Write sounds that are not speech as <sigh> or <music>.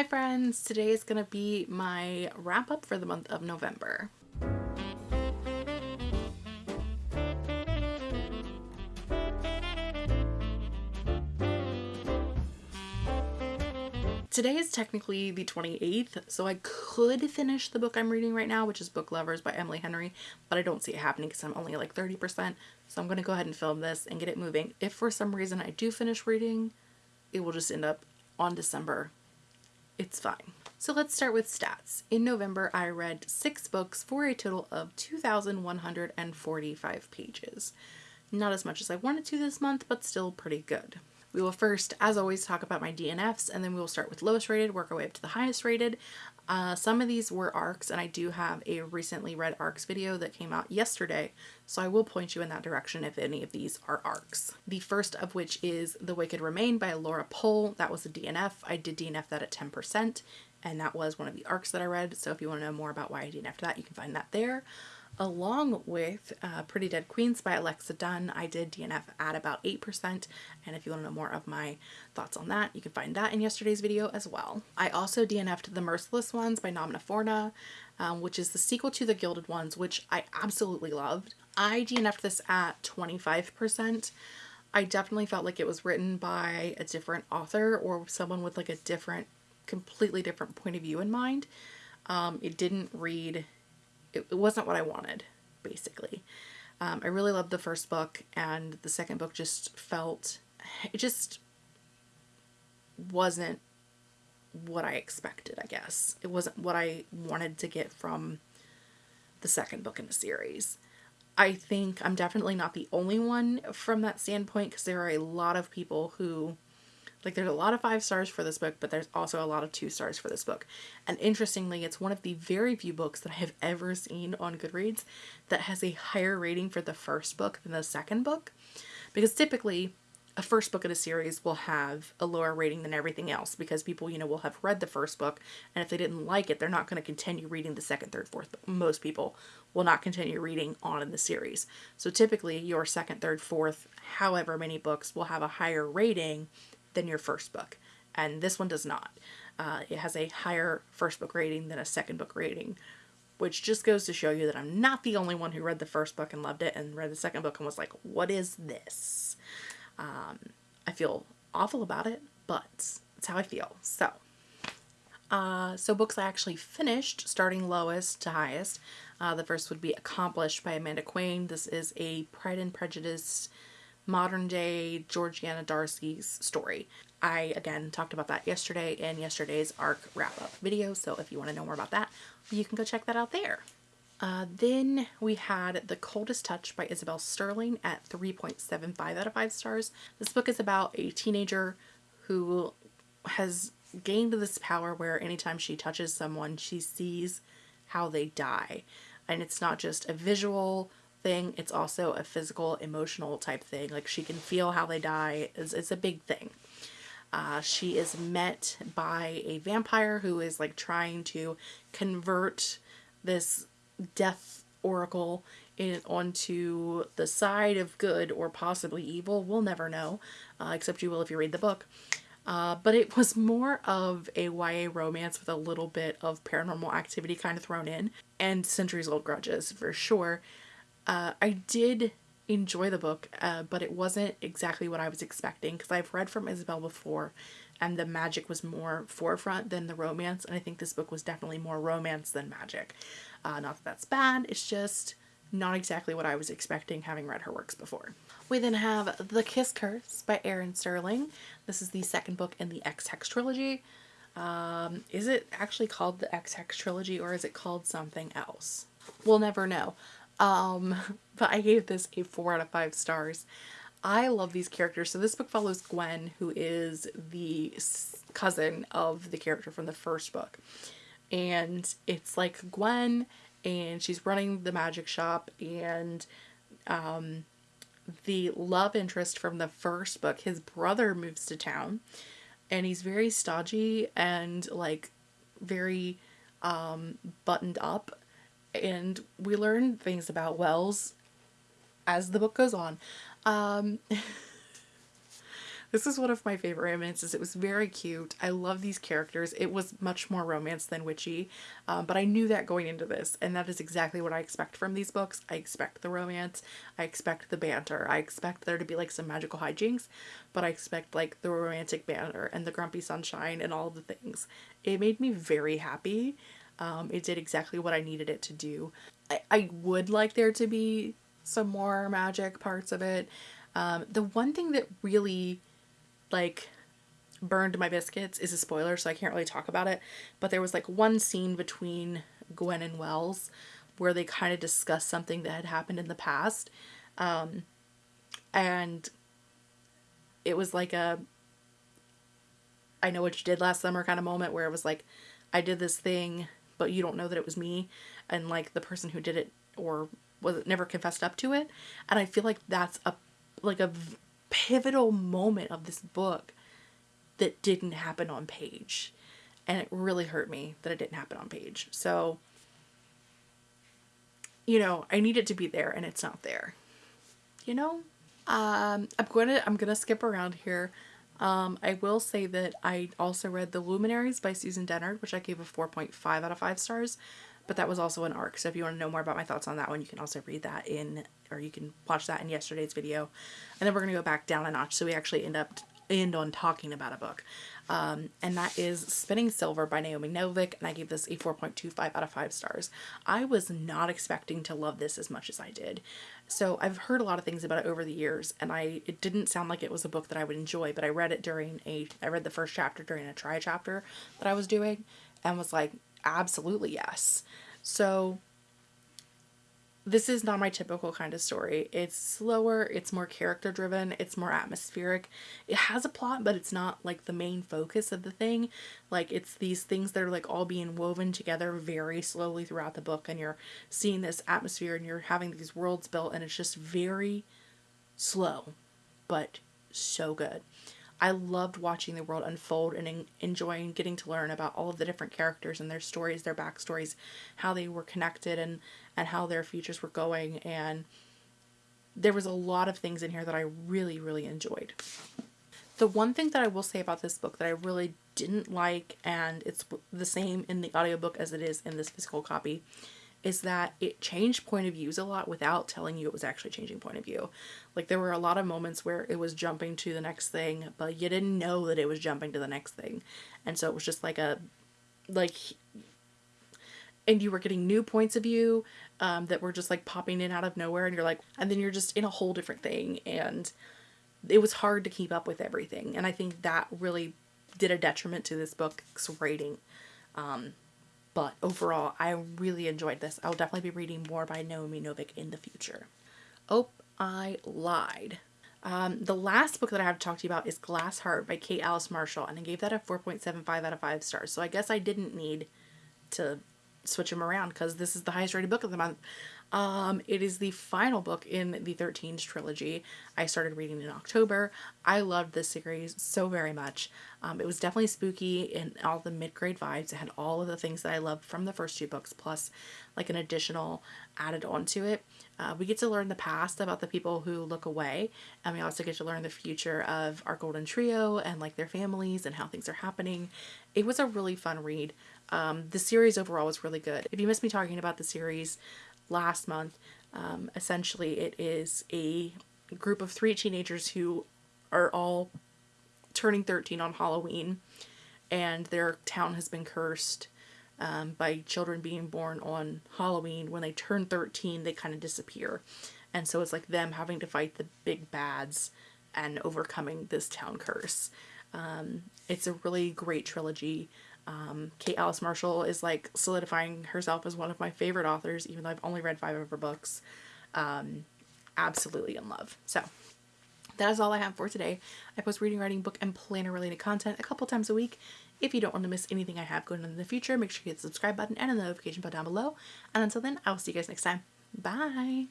Hi friends, today is going to be my wrap up for the month of November. Today is technically the 28th, so I could finish the book I'm reading right now, which is Book Lovers by Emily Henry, but I don't see it happening because I'm only like 30%, so I'm going to go ahead and film this and get it moving. If for some reason I do finish reading, it will just end up on December it's fine. So let's start with stats. In November, I read six books for a total of 2,145 pages. Not as much as I wanted to this month, but still pretty good. We will first, as always, talk about my DNFs, and then we will start with lowest rated, work our way up to the highest rated. Uh, some of these were ARCs, and I do have a recently read ARCs video that came out yesterday, so I will point you in that direction if any of these are ARCs. The first of which is The Wicked Remain by Laura Pohl. That was a DNF. I did DNF that at 10%, and that was one of the ARCs that I read, so if you want to know more about why I DNF'd that, you can find that there along with uh, Pretty Dead Queens by Alexa Donne, I did DNF at about 8% and if you want to know more of my thoughts on that you can find that in yesterday's video as well. I also DNF'd The Merciless Ones by Forna um, which is the sequel to The Gilded Ones which I absolutely loved. I DNF'd this at 25%. I definitely felt like it was written by a different author or someone with like a different completely different point of view in mind. Um, it didn't read it, it wasn't what I wanted, basically. Um, I really loved the first book, and the second book just felt, it just wasn't what I expected, I guess. It wasn't what I wanted to get from the second book in the series. I think I'm definitely not the only one from that standpoint because there are a lot of people who like there's a lot of five stars for this book, but there's also a lot of two stars for this book. And interestingly, it's one of the very few books that I have ever seen on Goodreads that has a higher rating for the first book than the second book. Because typically a first book in a series will have a lower rating than everything else because people, you know, will have read the first book and if they didn't like it, they're not going to continue reading the second, third, fourth book. Most people will not continue reading on in the series. So typically your second, third, fourth, however many books will have a higher rating than your first book. And this one does not. Uh, it has a higher first book rating than a second book rating, which just goes to show you that I'm not the only one who read the first book and loved it and read the second book and was like, what is this? Um, I feel awful about it, but it's how I feel. So, uh, so books I actually finished, starting lowest to highest. Uh, the first would be Accomplished by Amanda Quain. This is a Pride and Prejudice modern day Georgiana Darcy's story. I, again, talked about that yesterday in yesterday's ARC wrap-up video, so if you want to know more about that, you can go check that out there. Uh, then we had The Coldest Touch by Isabel Sterling at 3.75 out of 5 stars. This book is about a teenager who has gained this power where anytime she touches someone, she sees how they die. And it's not just a visual thing, it's also a physical, emotional type thing. Like she can feel how they die. It's, it's a big thing. Uh, she is met by a vampire who is like trying to convert this death oracle in onto the side of good or possibly evil. We'll never know, uh, except you will if you read the book. Uh, but it was more of a YA romance with a little bit of paranormal activity kind of thrown in and centuries old grudges for sure. Uh, I did enjoy the book, uh, but it wasn't exactly what I was expecting because I've read from Isabel before and the magic was more forefront than the romance and I think this book was definitely more romance than magic. Uh, not that that's bad, it's just not exactly what I was expecting having read her works before. We then have The Kiss Curse by Erin Sterling. This is the second book in the Ex-Hex trilogy. Um, is it actually called the Ex-Hex trilogy or is it called something else? We'll never know. Um, <laughs> but I gave this a 4 out of 5 stars. I love these characters. So this book follows Gwen, who is the cousin of the character from the first book. And it's like Gwen and she's running the magic shop and um, the love interest from the first book, his brother moves to town and he's very stodgy and like very um, buttoned up and we learn things about Wells as the book goes on. Um, <laughs> This is one of my favorite romances. It was very cute. I love these characters. It was much more romance than witchy, um, but I knew that going into this, and that is exactly what I expect from these books. I expect the romance. I expect the banter. I expect there to be like some magical hijinks, but I expect like the romantic banter and the grumpy sunshine and all the things. It made me very happy. Um, it did exactly what I needed it to do. I, I would like there to be some more magic parts of it. Um, the one thing that really like burned my biscuits is a spoiler, so I can't really talk about it. But there was like one scene between Gwen and Wells where they kind of discuss something that had happened in the past. Um, and it was like a I know what you did last summer kind of moment where it was like I did this thing, but you don't know that it was me. And like the person who did it or was never confessed up to it. And I feel like that's a like a pivotal moment of this book that didn't happen on page. And it really hurt me that it didn't happen on page. So, you know, I need it to be there and it's not there. You know? Um, I'm to I'm going to skip around here. Um, I will say that I also read The Luminaries by Susan Dennard, which I gave a 4.5 out of 5 stars, but that was also an arc. So if you want to know more about my thoughts on that one, you can also read that in or you can watch that in yesterday's video. And then we're going to go back down a notch so we actually end up end on talking about a book. Um, and that is Spinning Silver by Naomi Novik, and I gave this a 4.25 out of 5 stars. I was not expecting to love this as much as I did. So I've heard a lot of things about it over the years, and I it didn't sound like it was a book that I would enjoy, but I read it during a, I read the first chapter during a try chapter that I was doing, and was like, absolutely yes. So this is not my typical kind of story. It's slower, it's more character driven, it's more atmospheric. It has a plot, but it's not like the main focus of the thing. Like it's these things that are like all being woven together very slowly throughout the book and you're seeing this atmosphere and you're having these worlds built and it's just very slow, but so good. I loved watching the world unfold and enjoying getting to learn about all of the different characters and their stories, their backstories, how they were connected and and how their futures were going and there was a lot of things in here that I really really enjoyed. The one thing that I will say about this book that I really didn't like and it's the same in the audiobook as it is in this physical copy is that it changed point of views a lot without telling you it was actually changing point of view. Like there were a lot of moments where it was jumping to the next thing, but you didn't know that it was jumping to the next thing. And so it was just like a like and you were getting new points of view um, that were just like popping in out of nowhere and you're like and then you're just in a whole different thing and it was hard to keep up with everything and i think that really did a detriment to this book's rating um, but overall, I really enjoyed this. I'll definitely be reading more by Naomi Novik in the future. Oh, I lied. Um, the last book that I have to talk to you about is Glass Heart by Kate Alice Marshall, and I gave that a 4.75 out of 5 stars. So I guess I didn't need to switch them around because this is the highest rated book of the month. Um, it is the final book in the 13s trilogy. I started reading in October. I loved this series so very much. Um, it was definitely spooky and all the mid-grade vibes. It had all of the things that I loved from the first two books, plus like an additional added onto it. Uh, we get to learn the past about the people who look away, and we also get to learn the future of our golden trio and like their families and how things are happening. It was a really fun read. Um, the series overall was really good. If you missed me talking about the series, last month. Um, essentially, it is a group of three teenagers who are all turning 13 on Halloween, and their town has been cursed um, by children being born on Halloween. When they turn 13, they kind of disappear. And so it's like them having to fight the big bads and overcoming this town curse. Um, it's a really great trilogy. Um, Kate Alice Marshall is like solidifying herself as one of my favorite authors, even though I've only read five of her books. Um, absolutely in love. So that is all I have for today. I post reading, writing, book, and planner related content a couple times a week. If you don't want to miss anything I have going on in the future, make sure you hit the subscribe button and the notification bell down below. And until then, I will see you guys next time. Bye!